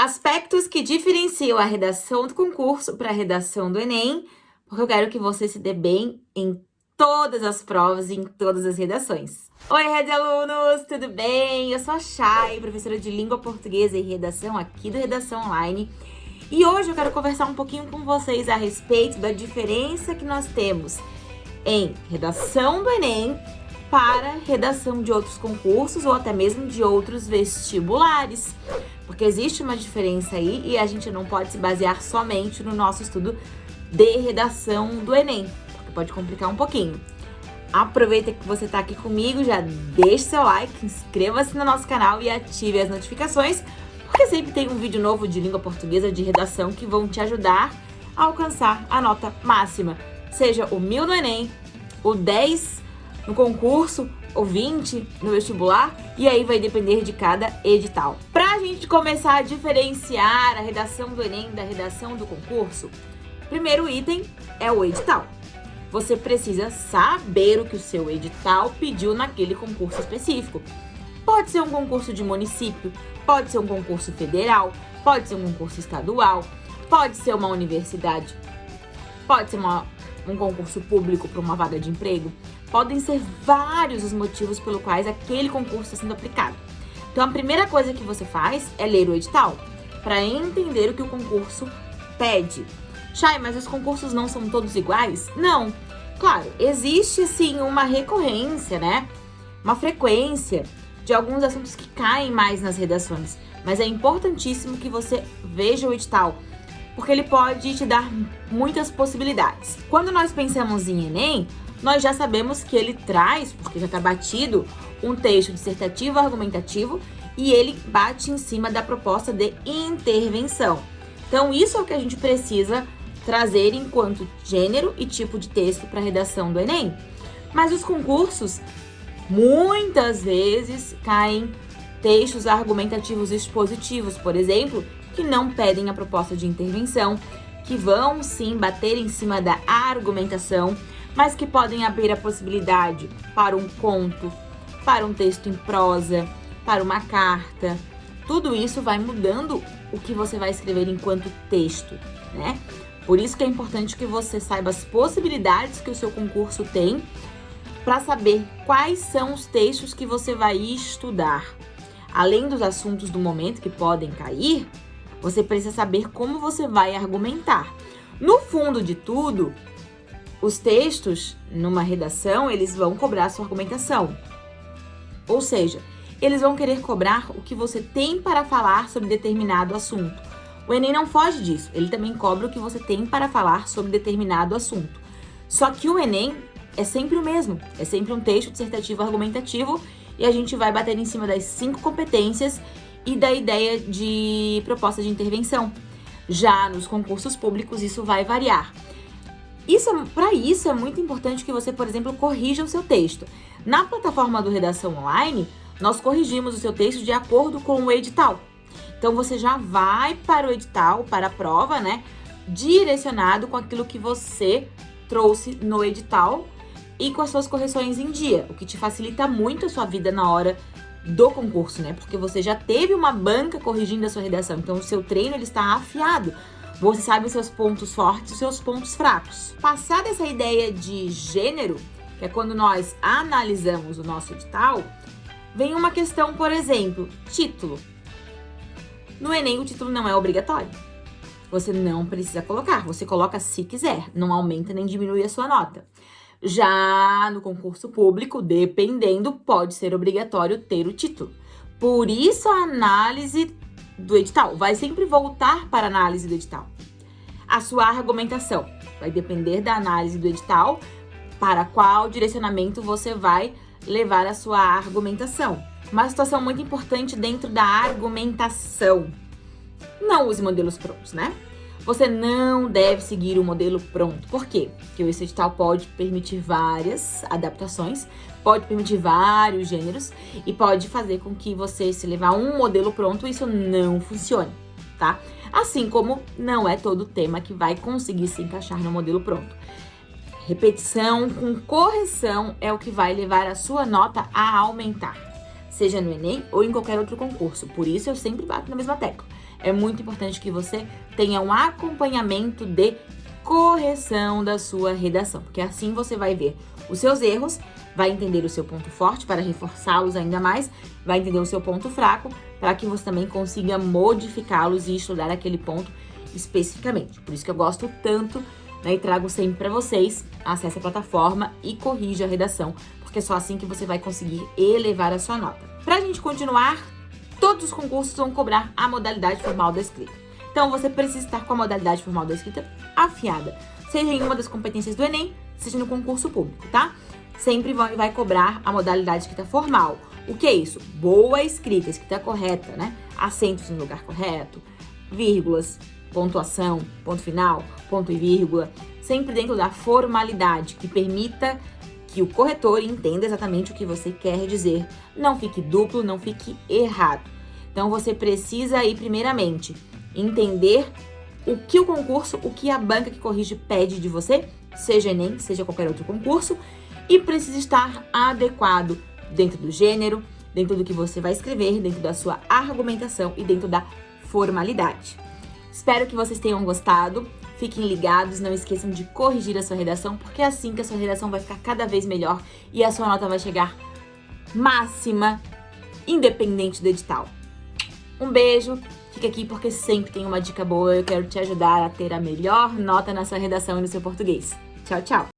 Aspectos que diferenciam a redação do concurso para a redação do Enem, porque eu quero que você se dê bem em todas as provas e em todas as redações. Oi, Rede Alunos, tudo bem? Eu sou a Chay, professora de Língua Portuguesa e Redação aqui do Redação Online. E hoje eu quero conversar um pouquinho com vocês a respeito da diferença que nós temos em redação do Enem para redação de outros concursos ou até mesmo de outros vestibulares. Porque existe uma diferença aí e a gente não pode se basear somente no nosso estudo de redação do Enem, porque pode complicar um pouquinho. Aproveita que você está aqui comigo, já deixe seu like, inscreva-se no nosso canal e ative as notificações, porque sempre tem um vídeo novo de língua portuguesa de redação que vão te ajudar a alcançar a nota máxima, seja o 1000 no Enem, o 10 no concurso ou 20 no vestibular, e aí vai depender de cada edital. A gente começar a diferenciar a redação do Enem da redação do concurso, primeiro item é o edital. Você precisa saber o que o seu edital pediu naquele concurso específico. Pode ser um concurso de município, pode ser um concurso federal, pode ser um concurso estadual, pode ser uma universidade, pode ser uma, um concurso público para uma vaga de emprego, Podem ser vários os motivos pelo quais aquele concurso está sendo aplicado. Então, a primeira coisa que você faz é ler o edital, para entender o que o concurso pede. Chay, mas os concursos não são todos iguais? Não. Claro, existe sim uma recorrência, né? Uma frequência de alguns assuntos que caem mais nas redações. Mas é importantíssimo que você veja o edital, porque ele pode te dar muitas possibilidades. Quando nós pensamos em Enem, nós já sabemos que ele traz, porque já está batido, um texto dissertativo argumentativo e ele bate em cima da proposta de intervenção. Então, isso é o que a gente precisa trazer enquanto gênero e tipo de texto para a redação do Enem. Mas os concursos, muitas vezes, caem textos argumentativos expositivos, por exemplo, que não pedem a proposta de intervenção, que vão sim bater em cima da argumentação, mas que podem abrir a possibilidade para um conto, para um texto em prosa, para uma carta. Tudo isso vai mudando o que você vai escrever enquanto texto, né? Por isso que é importante que você saiba as possibilidades que o seu concurso tem para saber quais são os textos que você vai estudar. Além dos assuntos do momento que podem cair, você precisa saber como você vai argumentar. No fundo de tudo, os textos, numa redação, eles vão cobrar sua argumentação. Ou seja, eles vão querer cobrar o que você tem para falar sobre determinado assunto. O Enem não foge disso, ele também cobra o que você tem para falar sobre determinado assunto. Só que o Enem é sempre o mesmo, é sempre um texto dissertativo argumentativo e a gente vai bater em cima das cinco competências e da ideia de proposta de intervenção. Já nos concursos públicos isso vai variar. Isso, para isso é muito importante que você, por exemplo, corrija o seu texto. Na plataforma do Redação Online, nós corrigimos o seu texto de acordo com o edital. Então você já vai para o edital, para a prova, né? Direcionado com aquilo que você trouxe no edital e com as suas correções em dia, o que te facilita muito a sua vida na hora do concurso, né? Porque você já teve uma banca corrigindo a sua redação, então o seu treino ele está afiado. Você sabe os seus pontos fortes e os seus pontos fracos. Passada essa ideia de gênero, que é quando nós analisamos o nosso edital, vem uma questão, por exemplo, título. No Enem, o título não é obrigatório. Você não precisa colocar, você coloca se quiser, não aumenta nem diminui a sua nota. Já no concurso público, dependendo, pode ser obrigatório ter o título. Por isso a análise do edital vai sempre voltar para a análise do edital. A sua argumentação vai depender da análise do edital para qual direcionamento você vai levar a sua argumentação. Uma situação muito importante dentro da argumentação. Não use modelos prontos, né? Você não deve seguir o modelo pronto. Por quê? Porque esse edital pode permitir várias adaptações, pode permitir vários gêneros e pode fazer com que você, se levar um modelo pronto, isso não funcione, tá? Assim como não é todo tema que vai conseguir se encaixar no modelo pronto. Repetição com correção é o que vai levar a sua nota a aumentar, seja no Enem ou em qualquer outro concurso. Por isso eu sempre bato na mesma tecla é muito importante que você tenha um acompanhamento de correção da sua redação, porque assim você vai ver os seus erros, vai entender o seu ponto forte para reforçá-los ainda mais, vai entender o seu ponto fraco para que você também consiga modificá-los e estudar aquele ponto especificamente. Por isso que eu gosto tanto né, e trago sempre para vocês, acesse a plataforma e corrija a redação, porque é só assim que você vai conseguir elevar a sua nota. Para a gente continuar, todos os concursos vão cobrar a modalidade formal da escrita. Então, você precisa estar com a modalidade formal da escrita afiada, seja em uma das competências do Enem, seja no concurso público, tá? Sempre vai, cobrar a modalidade escrita formal. O que é isso? Boa escrita, escrita correta, né? Acentos no lugar correto, vírgulas, pontuação, ponto final, ponto e vírgula, sempre dentro da formalidade que permita que o corretor entenda exatamente o que você quer dizer. Não fique duplo, não fique errado. Então você precisa aí primeiramente entender o que o concurso, o que a banca que corrige pede de você, seja ENEM, seja qualquer outro concurso, e precisa estar adequado dentro do gênero, dentro do que você vai escrever, dentro da sua argumentação e dentro da formalidade. Espero que vocês tenham gostado. Fiquem ligados, não esqueçam de corrigir a sua redação, porque é assim que a sua redação vai ficar cada vez melhor e a sua nota vai chegar máxima, independente do edital. Um beijo, fica aqui porque sempre tem uma dica boa, eu quero te ajudar a ter a melhor nota na sua redação e no seu português. Tchau, tchau!